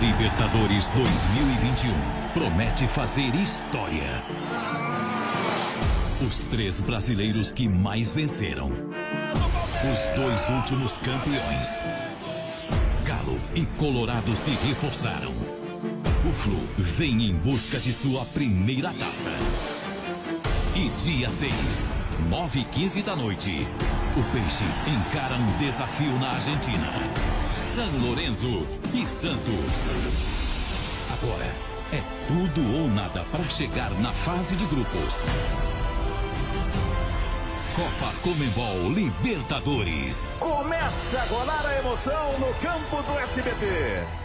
Libertadores 2021 promete fazer história. Os três brasileiros que mais venceram. Os dois últimos campeões. Galo e Colorado se reforçaram. O Flu vem em busca de sua primeira taça. E dia 6, 9 e 15 da noite, o Peixe encara um desafio na Argentina. São Lourenço e Santos. Agora é tudo ou nada para chegar na fase de grupos. Copa Comembol Libertadores. Começa a rolar a emoção no campo do SBT.